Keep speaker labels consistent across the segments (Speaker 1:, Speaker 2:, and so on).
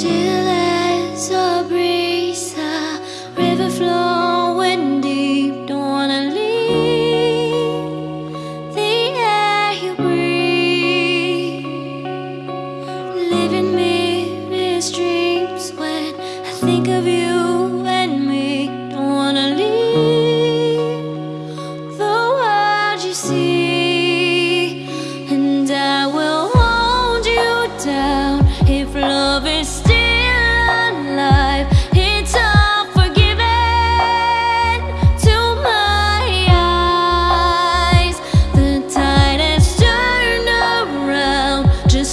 Speaker 1: Still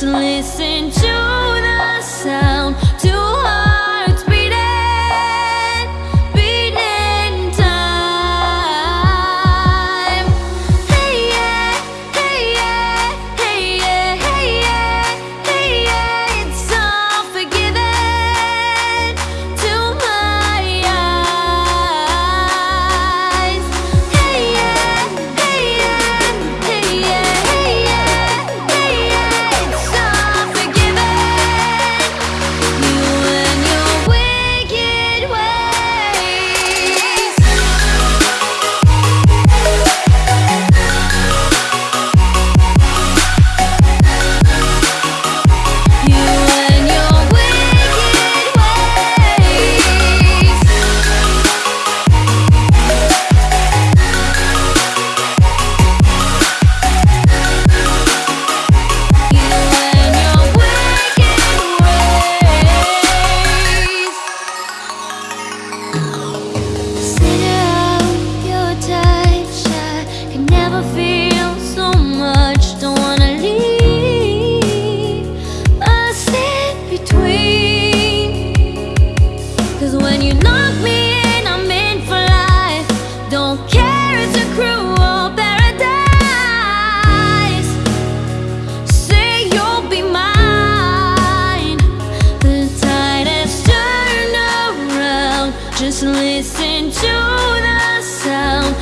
Speaker 1: listen to Just listen to the sound,